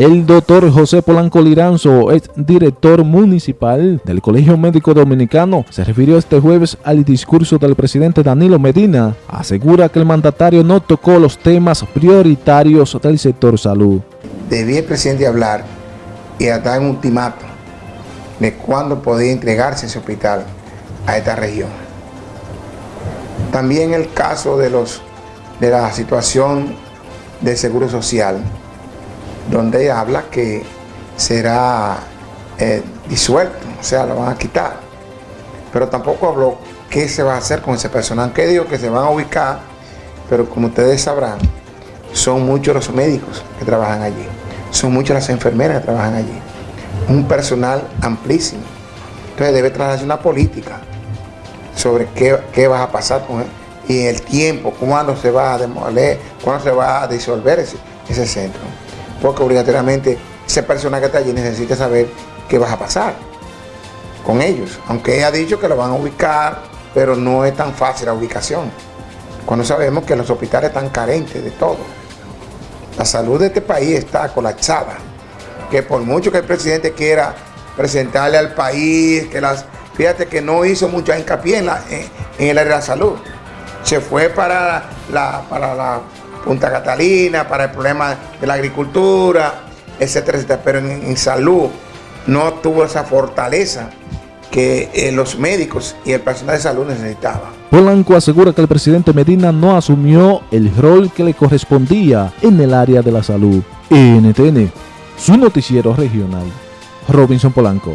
El doctor José Polanco Liranzo, ex director municipal del Colegio Médico Dominicano, se refirió este jueves al discurso del presidente Danilo Medina. Asegura que el mandatario no tocó los temas prioritarios del sector salud. Debía el presidente hablar y dar un ultimato de cuándo podía entregarse ese hospital a esta región. También el caso de, los, de la situación del seguro social donde habla que será eh, disuelto, o sea, lo van a quitar. Pero tampoco habló qué se va a hacer con ese personal, que digo que se van a ubicar, pero como ustedes sabrán, son muchos los médicos que trabajan allí, son muchas las enfermeras que trabajan allí, un personal amplísimo. Entonces debe traerse una política sobre qué, qué va a pasar con él y el tiempo, cuándo se va a demoler, cuándo se va a disolver ese, ese centro porque obligatoriamente esa persona que está allí necesita saber qué va a pasar con ellos. Aunque ella ha dicho que lo van a ubicar, pero no es tan fácil la ubicación. Cuando sabemos que los hospitales están carentes de todo. La salud de este país está colapsada. Que por mucho que el presidente quiera presentarle al país, que las, fíjate que no hizo mucha hincapié en, en el área de la salud. Se fue para la, para la Punta Catalina, para el problema de la agricultura, etcétera. Pero en, salud no tuvo esa fortaleza que eh, los médicos y el personal de salud necesitaban. Polanco asegura que el presidente Medina no asumió el rol que le correspondía en el área de la salud. NTN, su noticiero regional. Robinson Polanco.